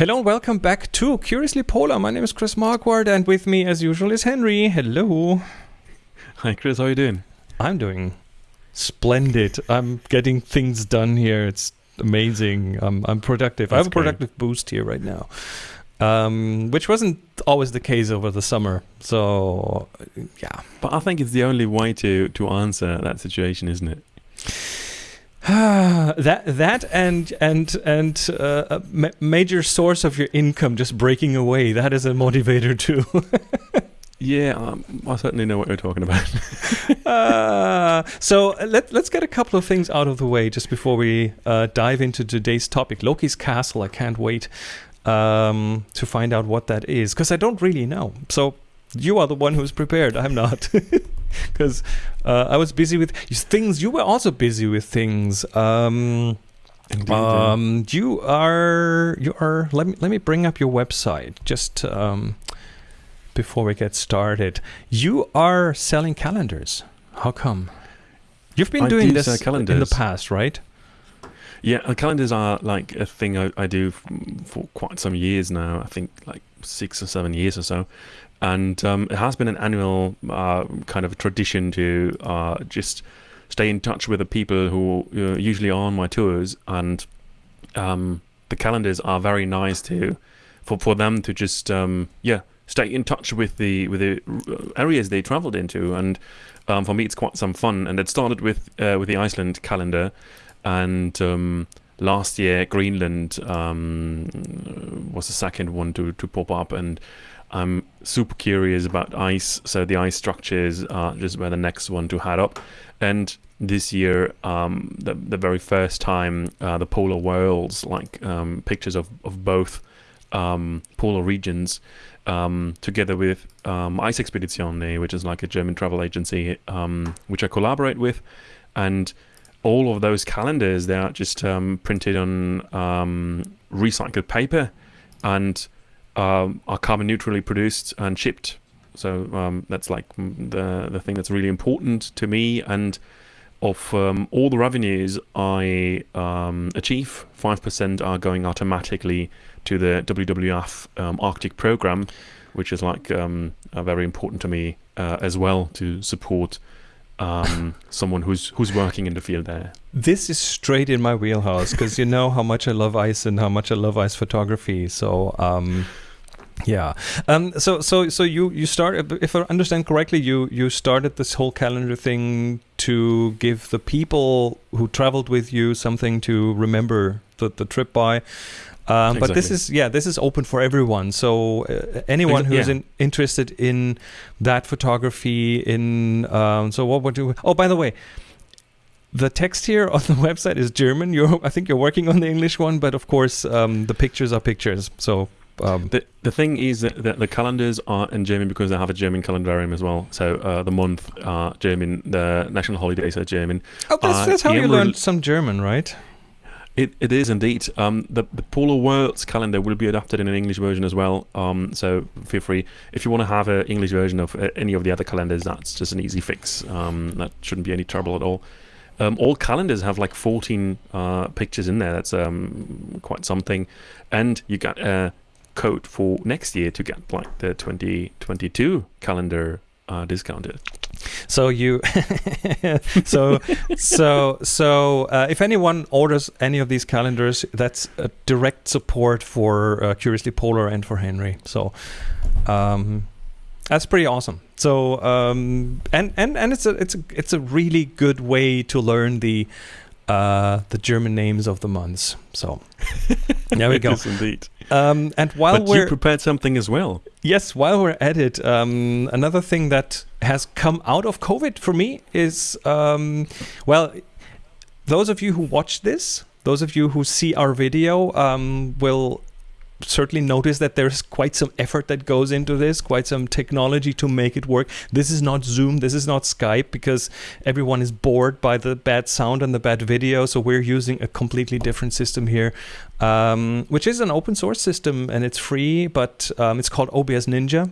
Hello and welcome back to Curiously Polar. My name is Chris Marquardt and with me as usual is Henry. Hello. Hi Chris, how are you doing? I'm doing splendid. I'm getting things done here. It's amazing. I'm, I'm productive. That's I have a productive great. boost here right now. Um, which wasn't always the case over the summer. So, yeah. But I think it's the only way to, to answer that situation, isn't it? that that and and and uh, a ma major source of your income just breaking away. That is a motivator too. Yeah um, i certainly know what you're talking about. Uh, so uh, let, let's get a couple of things out of the way just before we uh, dive into today's topic. Loki's castle i can't wait um, to find out what that is because i don't really know. So you are the one who's prepared i'm not because uh, I was busy with things. You were also busy with things. Um, Indeed, um, you are you are. Let me let me bring up your website just um, before we get started. You are selling calendars. How come? You've been I doing do this in the past, right? Yeah, calendars are like a thing I, I do for quite some years now. I think like six or seven years or so and um, it has been an annual uh, kind of tradition to uh, just stay in touch with the people who uh, usually are on my tours, and um, the calendars are very nice to for for them to just um, yeah stay in touch with the with the areas they travelled into, and um, for me it's quite some fun. And it started with uh, with the Iceland calendar, and um, last year Greenland um, was the second one to to pop up. And I'm super curious about ice, so the ice structures are just where the next one to head up. And this year, um, the the very first time, uh, the polar worlds, like um, pictures of of both um, polar regions, um, together with um, Eisexpeditionen, which is like a German travel agency, um, which I collaborate with, and all of those calendars they are just printed on recycled paper, and um, are carbon neutrally produced and shipped. So um, that's like the the thing that's really important to me. And of um, all the revenues I um, achieve, five percent are going automatically to the WWF um, Arctic program, which is like um, very important to me uh, as well to support um, someone who's who's working in the field there. This is straight in my wheelhouse because you know how much I love ice and how much I love ice photography. So um, yeah. Um, so so so you you start if I understand correctly, you you started this whole calendar thing to give the people who traveled with you something to remember the, the trip by. Um, exactly. But this is yeah, this is open for everyone. So uh, anyone who's yeah. in, interested in that photography, in um, so what would you? Oh, by the way, the text here on the website is German. You're I think you're working on the English one, but of course um, the pictures are pictures. So um, the the thing is that the, the, calendars are in German because they have a German calendarium as well. So uh, the month are German, the national holidays are German. Oh, that's, uh, that's how you learned some German, right? It, it is indeed. Um, the, the Polar Worlds calendar will be adapted in an English version as well. Um, so feel free. If you want to have an English version of uh, any of the other calendars, that's just an easy fix. Um, that shouldn't be any trouble at all. Um, all calendars have like 14 uh, pictures in there. That's um, quite something. And you got a code for next year to get like the 2022 calendar uh, discounted. So you, so so so uh, if anyone orders any of these calendars, that's a direct support for uh, Curiously Polar and for Henry. So um, that's pretty awesome. So um, and and and it's a it's a it's a really good way to learn the uh, the German names of the months. So there we go. indeed. Um, and while but we're you prepared something as well. Yes, while we're at it, um, another thing that has come out of COVID for me is um, well, those of you who watch this, those of you who see our video, um, will certainly notice that there's quite some effort that goes into this, quite some technology to make it work. This is not Zoom, this is not Skype, because everyone is bored by the bad sound and the bad video. So we're using a completely different system here, um, which is an open source system and it's free, but um, it's called OBS Ninja.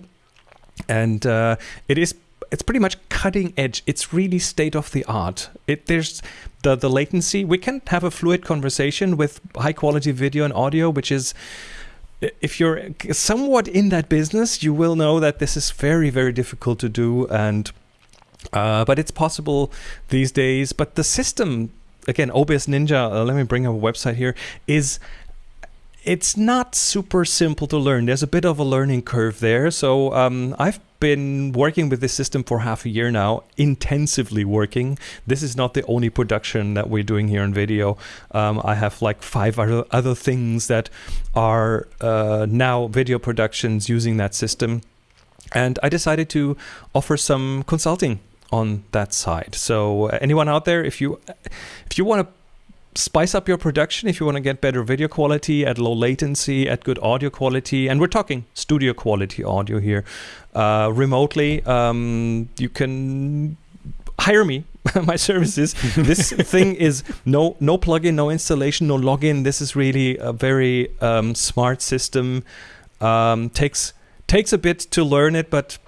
And uh, it is it's pretty much cutting edge. It's really state of the art. It there's the the latency. We can have a fluid conversation with high quality video and audio, which is if you're somewhat in that business, you will know that this is very, very difficult to do, and uh, but it's possible these days. But the system, again, OBS Ninja. Uh, let me bring up a website here. Is it's not super simple to learn. There's a bit of a learning curve there. So um, I've been working with this system for half a year now, intensively working. This is not the only production that we're doing here in video. Um, I have like five other, other things that are uh, now video productions using that system. And I decided to offer some consulting on that side. So uh, anyone out there, if you if you want to spice up your production if you want to get better video quality at low latency, at good audio quality. And we're talking studio quality audio here. Uh, remotely, um, you can hire me my services this thing is no no plugin no installation no login this is really a very um, smart system um, takes takes a bit to learn it but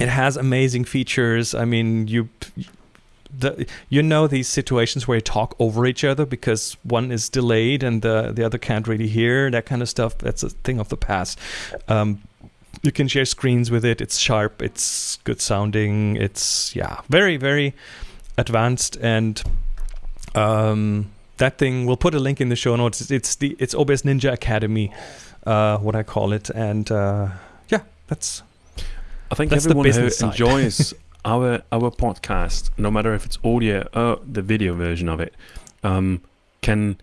it has amazing features i mean you the you know these situations where you talk over each other because one is delayed and the the other can't really hear that kind of stuff. That's a thing of the past. Um, you can share screens with it. It's sharp. It's good sounding. It's yeah, very very advanced and. Um, that thing we'll put a link in the show notes it's, it's the it's OBS Ninja Academy uh, what I call it and uh, yeah that's I think that's everyone who enjoys our our podcast, no matter if it's audio or the video version of it, um, can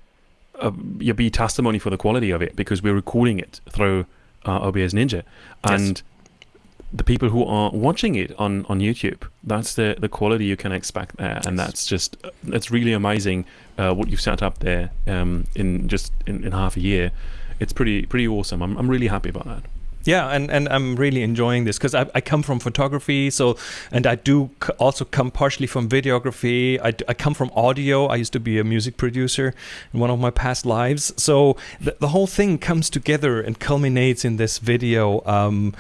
uh, be testimony for the quality of it because we're recording it through uh, OBS Ninja, and yes. the people who are watching it on on YouTube, that's the the quality you can expect there, and that's just it's really amazing uh, what you've set up there um, in just in, in half a year. It's pretty pretty awesome. I'm I'm really happy about that yeah and and i'm really enjoying this because I, I come from photography so and i do also come partially from videography. I, I come from audio. I used to be a music producer in one of my past lives. So the, the whole thing comes together and culminates in this video. Um,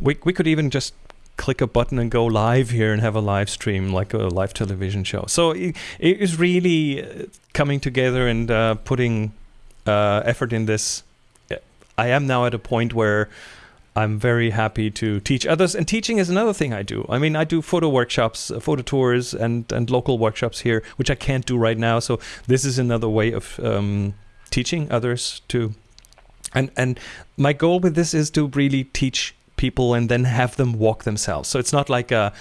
we, we could even just click a button and go live here and have a live stream like a live television show. So it, it is really uh, coming together and uh, putting uh, effort in this. I am now at a point where I'm very happy to teach others. And teaching is another thing I do. I mean, I do photo workshops, uh, photo tours, and and local workshops here, which I can't do right now. So this is another way of um, teaching others to. And and my goal with this is to really teach people and then have them walk themselves. So it's not like a.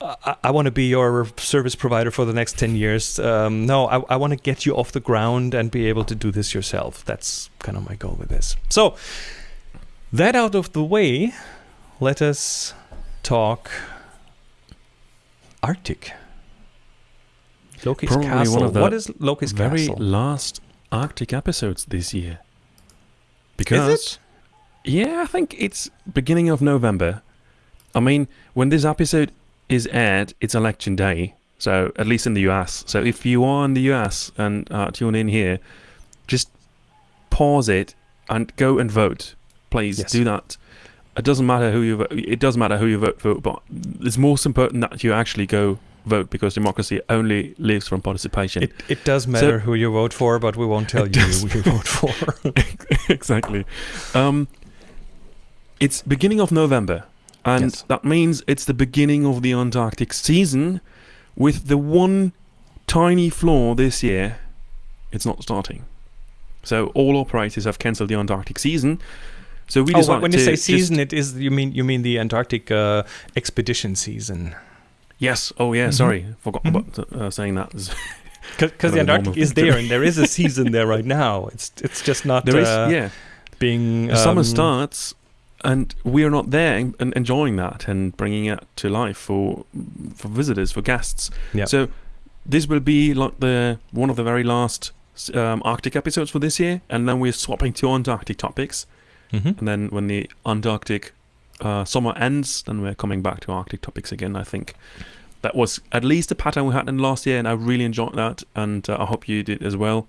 I, I want to be your service provider for the next 10 years. Um, no, I, I want to get you off the ground and be able to do this yourself. That's kind of my goal with this. So, that out of the way, let us talk Arctic. Loki's Probably Castle. One of the what is Loki's very Castle? last Arctic episodes this year. Because yeah, I think it's beginning of November. I mean, when this episode is aired, it's election day. So at least in the US. So if you are in the US and uh, tune in here, just pause it and go and vote please yes. do that. It doesn't matter who you vote. It does matter who you vote for, but it's most important that you actually go vote because democracy only lives from participation. It, it does matter so, who you vote for, but we won't tell you who you vote for. exactly. Um, it's beginning of November, and yes. that means it's the beginning of the Antarctic season. With the one tiny flaw this year, it's not starting. So all operators have cancelled the Antarctic season, so we oh, when you say season, it is you mean you mean the Antarctic uh, expedition season. Yes. Oh yeah. Mm-hmm. Sorry, forgot mm-hmm. about uh, saying that. Because the Antarctic is there, and there is a season there right now. It's it's just not there is, uh, yeah being um, summer starts, and we are not there and enjoying that and bringing it to life for for visitors for guests. Yeah. So this will be like the one of the very last um, Arctic episodes for this year, and then we're swapping to Antarctic topics. Mm-hmm. And then when the Antarctic uh, summer ends, then we're coming back to Arctic topics again. I think that was at least a pattern we had in last year, and I really enjoyed that, and uh, I hope you did as well.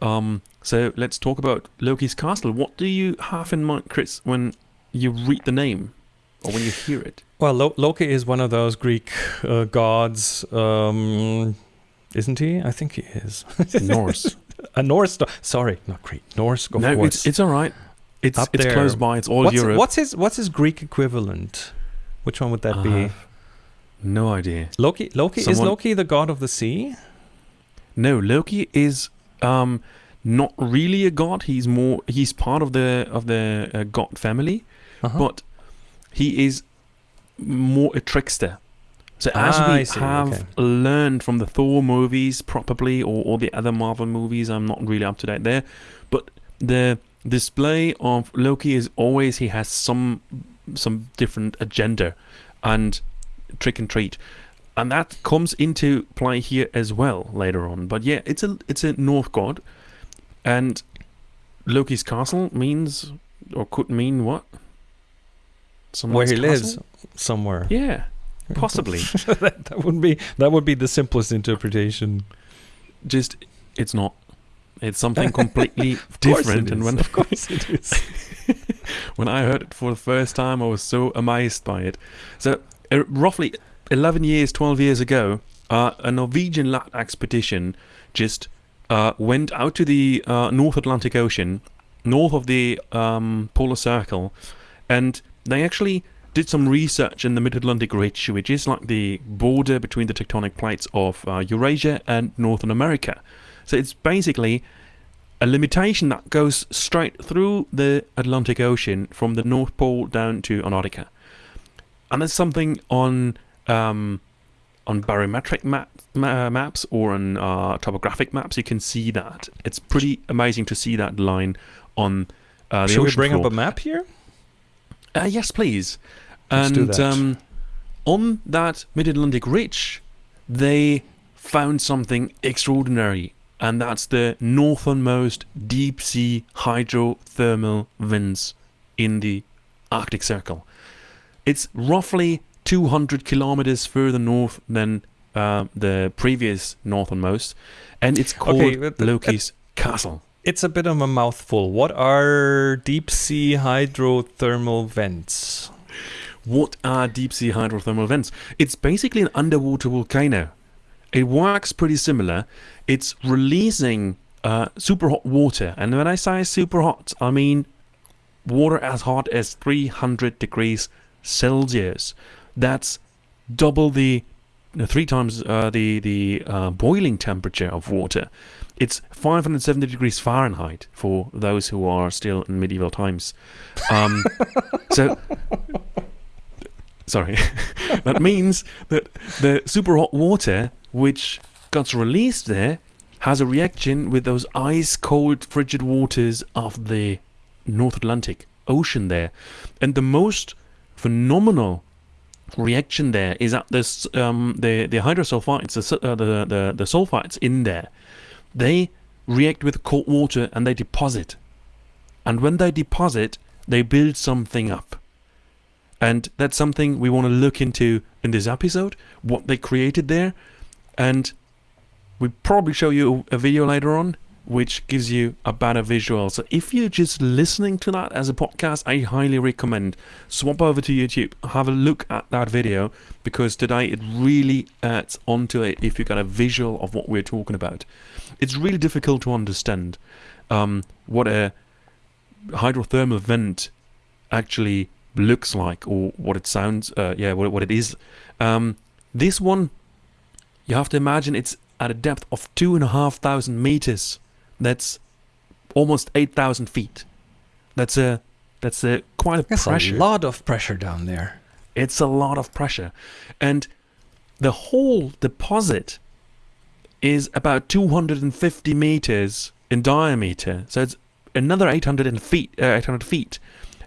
Um, so let's talk about Loki's castle. What do you have in mind, Chris, when you read the name or when you hear it? Well, Lo- Loki is one of those Greek uh, gods, um, isn't he? I think he is. Norse. a Norse. Sorry, not Greek. Norse. no, course. it's it's all right. It's Up it's there. close by. It's all what's, Europe. what's his What's his Greek equivalent? Which one would that I be? no idea. Loki. Loki is Loki the god of the sea? No, Loki is um not really a god. He's more he's part of the of the uh, god family, Uh-huh. but he is more a trickster. So as Ah, we see, have okay. learned from the Thor movies, probably, or, or the other Marvel movies, I'm not really up to date there, but the display of Loki is always he has some some different agenda and trick and treat, and that comes into play here as well later on. But yeah, it's a it's a North god, and Loki's castle means or could mean what? Where Someone's he lives somewhere. Yeah, possibly. that, that would be that would be the simplest interpretation. Just it's not. It's something completely different. And when of course it is. when I heard it for the first time, I was so amazed by it. So, uh, roughly 11 years, 12 years ago, uh, a Norwegian lad expedition just uh, went out to the uh, North Atlantic Ocean, north of the um, polar circle, and they actually did some research in the Mid Atlantic Ridge, which is like the border between the tectonic plates of uh, Eurasia and Northern America. So, it's basically a limitation that goes straight through the Atlantic Ocean from the North Pole down to Antarctica. And there's something on um, on barometric map, ma- maps or on uh, topographic maps. You can see that. It's pretty amazing to see that line on uh, the Should we bring floor. up a map here? Uh, yes, please. Let's and do that. Um, on that Mid Atlantic Ridge, they found something extraordinary, and that's the northernmost deep sea hydrothermal vents in the Arctic Circle. It's roughly 200 kilometers further north than uh, the previous northernmost, and it's called Okay, Loki's Castle. It's a bit of a mouthful. What are deep sea hydrothermal vents? What are deep sea hydrothermal vents? It's basically an underwater volcano. It works pretty similar. It's releasing uh, super hot water, and when I say super hot, I mean water as hot as 300 degrees Celsius. That's double the uh, three times uh, the the uh, boiling temperature of water. It's 570 degrees Fahrenheit for those who are still in medieval times. Um, so sorry, that means that the super hot water which gets released there has a reaction with those ice cold frigid waters of the North Atlantic Ocean there, and the most phenomenal reaction there is that this um, the the hydrosulfides, the, uh, the the the sulfides in there, they react with cold water and they deposit, and when they deposit, they build something up. And that's something we want to look into in this episode, what they created there. And we probably show you a video later on, which gives you a better visual. So if you're just listening to that as a podcast, I highly recommend swap over to YouTube, have a look at that video, because today it really adds onto it if you got a visual of what we're talking about. It's really difficult to understand um, what a hydrothermal vent actually looks like or what it sounds uh, yeah what, what it is um, this one you have to imagine it's at a depth of two and a half thousand meters that's almost 8000 feet that's a that's a quite a That's pressure a lot of pressure down there. it's a lot of pressure. And the whole deposit is about 250 meters in diameter. So it's another 800 feet, uh, 800 feet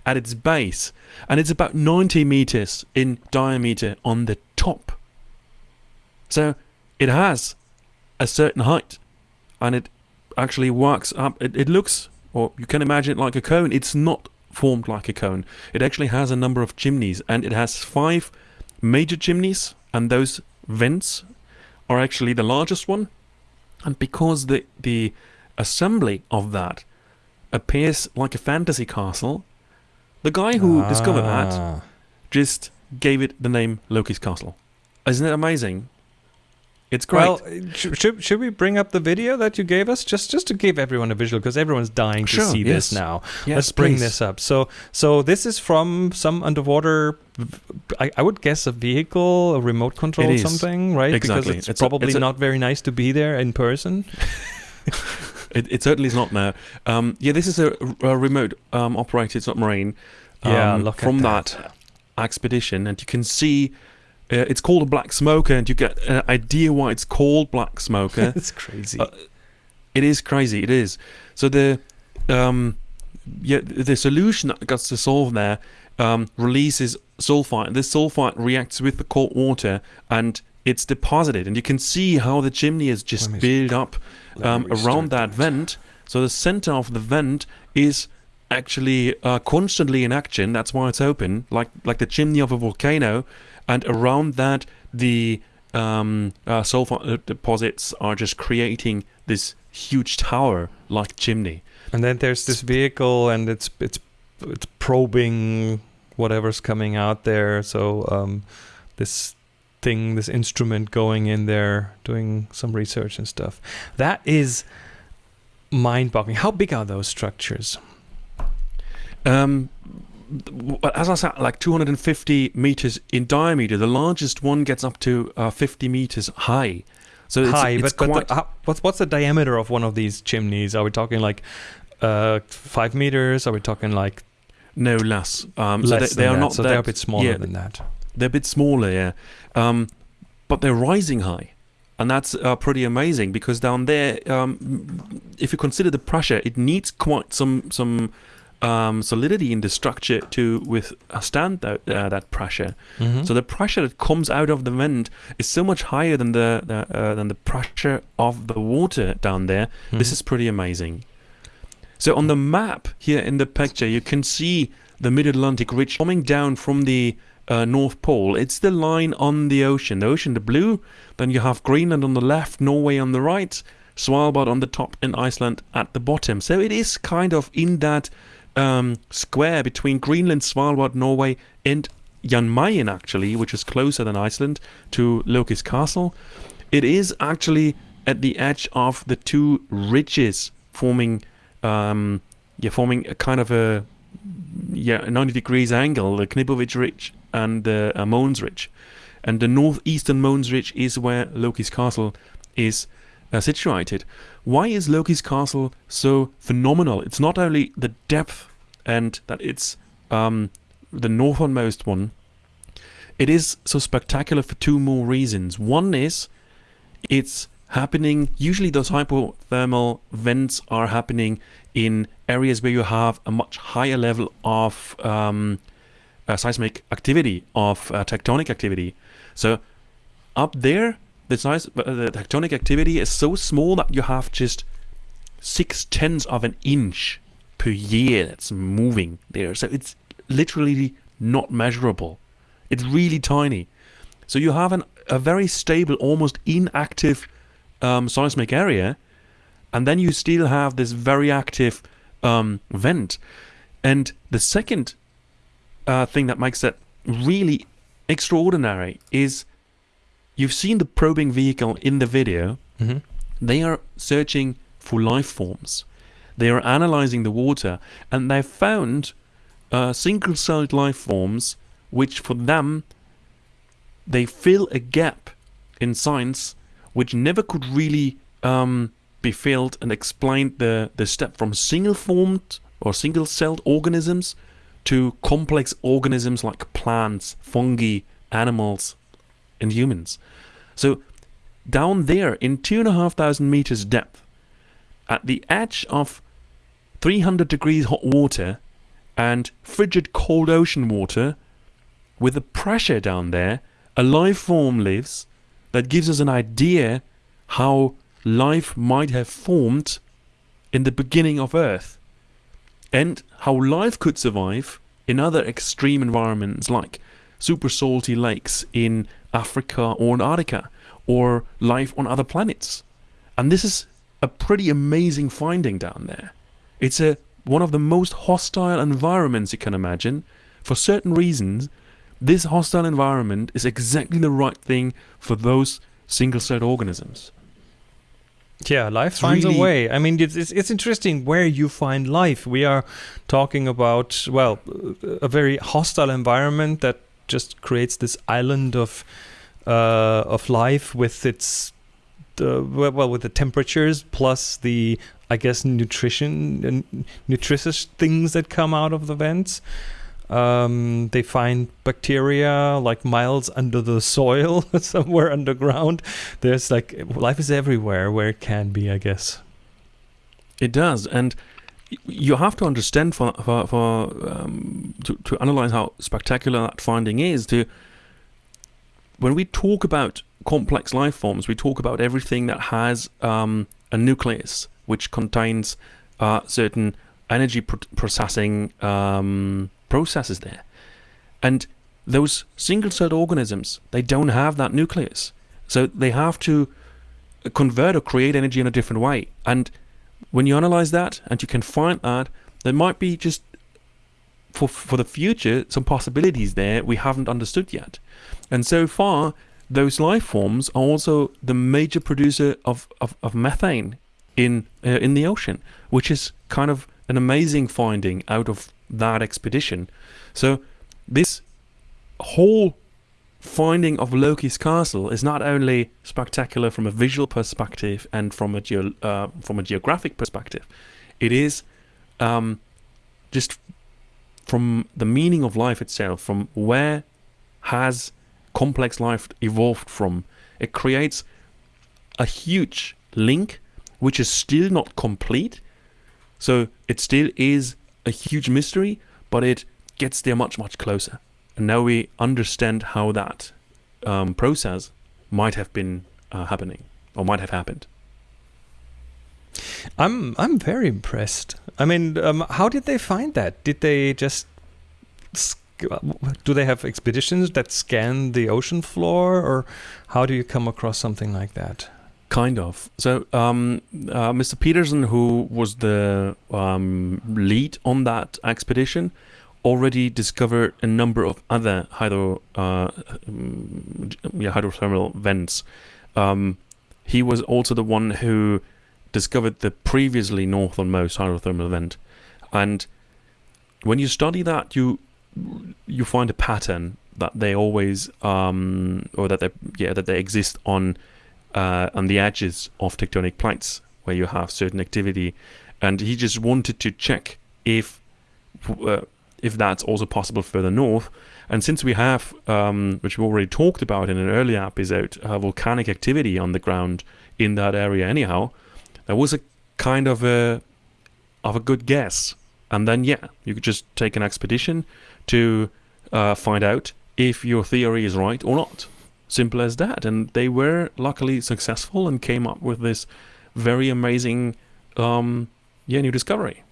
at its base. And it's about 90 meters in diameter on the top. So it has a certain height. And it actually works up. It, it looks, or you can imagine it like a cone. It's not formed like a cone. It actually has a number of chimneys, and it has five major chimneys, and those vents are actually the largest one. And because the the assembly of that appears like a fantasy castle, the guy who discovered that Ah. just gave it the name Loki's Castle. Isn't it amazing? It's great. Well, should, should we bring up the video that you gave us just just to give everyone a visual because everyone's dying to Sure, see yes. this now. yes, Let's bring please. this up. So so this is from some underwater. I, I would guess a vehicle, a remote control, something, right? Exactly. Because it's, It's a- probably it's a- not very nice to be there in person. It, it certainly is not now. Um, yeah, this is a, a remote um, operated submarine Yeah, um, look at from that. that. expedition, and you can see uh, it's called a black smoker, and you get an idea why it's called black smoker. it's crazy. Uh, it is crazy. It is. So the um, yeah, the solution that gets to solve there um, releases sulfite. This sulfite reacts with the cold water, and it's deposited. And you can see how the chimney is just built up um, around that vent. So the center of the vent is actually uh, constantly in action. That's why it's open, like like the chimney of a volcano. And around that, the um, uh, sulfur uh, deposits are just creating this huge tower-like chimney. And then there's this vehicle, and it's it's it's probing whatever's coming out there. So um, this thing, this instrument going in there, doing some research and stuff. That is mind-boggling. How big are those structures? Um, as I said, like 250 meters in diameter. The largest one gets up to uh, 50 meters high. So it's, High, it's but, but the, how, what's what's the diameter of one of these chimneys? Are we talking like uh, five meters? Are we talking like no less. Um, so less they, they than are that? not So that, they're a bit smaller yeah, than that. They're a bit smaller, yeah. Um, but they're rising high. And that's uh, pretty amazing because down there, um, if you consider the pressure, it needs quite some some um, solidity in the structure to withstand that, uh, that pressure. Mhm. So the pressure that comes out of the vent is so much higher than the, the uh, than the pressure of the water down there. This Mhm. is pretty amazing. So on the map here in the picture, you can see the Mid-Atlantic Ridge coming down from the uh, North Pole. It's the line on the ocean. The ocean, the blue. Then you have Greenland on the left, Norway on the right, Svalbard on the top, and Iceland at the bottom. So it is kind of in that um, square between Greenland, Svalbard, Norway, and Jan Mayen actually, which is closer than Iceland to Loki's castle. It is actually at the edge of the two ridges forming um, yeah, forming a kind of a yeah, a 90 degrees angle, the Knipovich Ridge and the uh, Mohns Ridge. And the northeastern Mohns Ridge is where Loki's castle is uh, situated. Why is Loki's castle so phenomenal? It's not only the depth and that it's um, the northernmost one, it is so spectacular for two more reasons. One is it's happening, usually those hydrothermal vents are happening in areas where you have a much higher level of um, uh, seismic activity, of uh, tectonic activity. So up there, the, size, uh, the tectonic activity is so small that you have just six tenths of an inch per year that's moving there. So it's literally not measurable. It's really tiny. So you have an, a very stable, almost inactive um, seismic area, and then you still have this very active um, vent. And the second uh, thing that makes that really extraordinary is you've seen the probing vehicle in the video. Mhm. They are searching for life forms. They are analyzing the water, and they've found uh, single-celled life forms, which for them they fill a gap in science which never could really um, be filled and explained the, the step from single formed or single celled organisms to complex organisms like plants, fungi, animals, and humans. So, down there in two and a half thousand meters depth, at the edge of 300 degrees hot water and frigid cold ocean water, with the pressure down there, a life form lives that gives us an idea how life might have formed in the beginning of Earth and how life could survive in other extreme environments like super salty lakes in Africa or Antarctica or life on other planets. And this is a pretty amazing finding down there. It's a one of the most hostile environments you can imagine. For certain reasons, this hostile environment is exactly the right thing for those single-celled organisms. Yeah, life it's finds really a way. I mean, it's, it's, it's interesting where you find life. We are talking about well, a very hostile environment that just creates this island of uh, of life with its uh, well with the temperatures plus the I guess nutrition and nutritious things that come out of the vents. Um, they find bacteria like miles under the soil, somewhere underground. There's like life is everywhere where it can be, I guess. It does, and you have to understand for for, for um, to to analyze how spectacular that finding is. To when we talk about complex life forms, we talk about everything that has um, a nucleus which contains uh, certain energy pr- processing um, processes there. And those single celled organisms, they don't have that nucleus. So they have to convert or create energy in a different way. And when you analyze that and you can find that, there might be just for for the future some possibilities there we haven't understood yet. And so far, those life forms are also the major producer of, of, of methane in uh, in the ocean, which is kind of an amazing finding out of that expedition. So this whole finding of Loki's castle is not only spectacular from a visual perspective and from a uh, from a geographic perspective, it is um, just from the meaning of life itself, from where has complex life evolved from. It creates a huge link, which is still not complete. So it still is a huge mystery, but it gets there much, much closer. And now we understand how that um, process might have been uh, happening or might have happened. I'm I'm very impressed. I mean, um, how did they find that? Did they just do they have expeditions that scan the ocean floor, or how do you come across something like that? Kind of. So, um, uh, Mr. Pedersen, who was the um, lead on that expedition, already discovered a number of other hydro, uh, yeah, hydrothermal vents. Um, he was also the one who discovered the previously northernmost hydrothermal vent, and when you study that, you you find a pattern that they always um, or that they yeah that they exist on uh, on the edges of tectonic plates where you have certain activity, and he just wanted to check if uh, if that's also possible further north. And since we have, um, which we already talked about in an earlier episode, uh, volcanic activity on the ground in that area, anyhow, that was a kind of a of a good guess. And then yeah, you could just take an expedition to uh, find out if your theory is right or not. Simple as that. And they were luckily successful and came up with this very amazing, um, yeah, new discovery.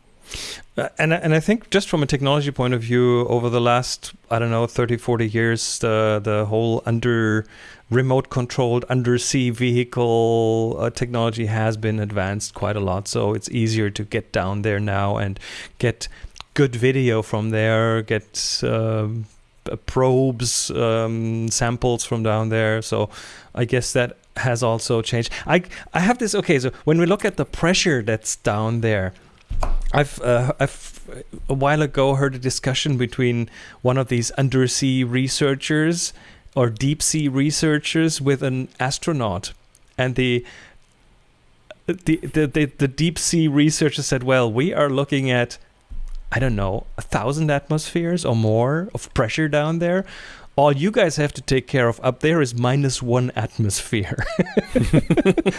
Uh, and and I think just from a technology point of view, over the last I don't know 30, 40 years, the the whole under remote controlled undersea vehicle uh, technology has been advanced quite a lot. So it's easier to get down there now and get good video from there, get um, probes, um, samples from down there. So I guess that has also changed. I I have this. Okay, so when we look at the pressure that's down there, I've uh, I've a while ago heard a discussion between one of these undersea researchers or deep sea researchers with an astronaut, and the the, the, the, the deep sea researcher said, well, we are looking at I don't know, a thousand atmospheres or more of pressure down there. All you guys have to take care of up there is minus one atmosphere.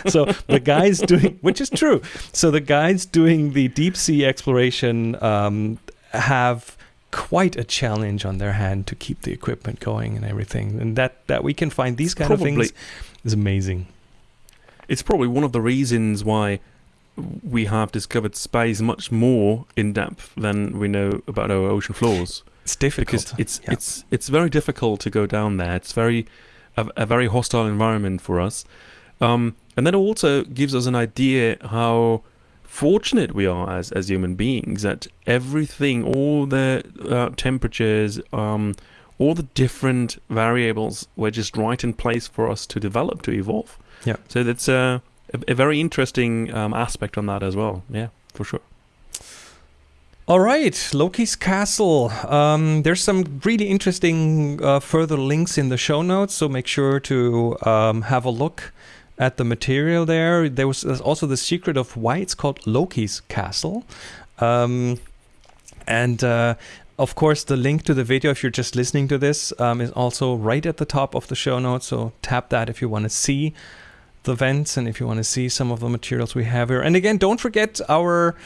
so the guys doing, which is true. So the guys doing the deep sea exploration um, have quite a challenge on their hand to keep the equipment going and everything. And that that we can find these kind probably, of things is amazing. It's probably one of the reasons why we have discovered space much more in depth than we know about our ocean floors. It's difficult because it's yeah. it's it's very difficult to go down there. It's very a, a very hostile environment for us, um, and that also gives us an idea how fortunate we are as as human beings that everything, all the uh, temperatures, um, all the different variables were just right in place for us to develop to evolve. Yeah. So that's a, a, a very interesting um, aspect on that as well. Yeah, for sure. All right, Loki's Castle. Um, there's some really interesting uh, further links in the show notes, so make sure to um, have a look at the material there. There was also the secret of why it's called Loki's Castle. Um, and uh, of course, the link to the video, if you're just listening to this, um, is also right at the top of the show notes. So tap that if you want to see the vents and if you want to see some of the materials we have here. And again, don't forget our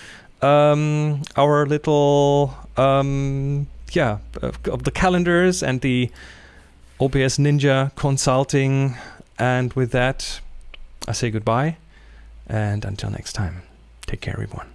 um, our little um, yeah of the calendars and the OBS Ninja consulting. And with that, I say goodbye, and until next time, take care, everyone.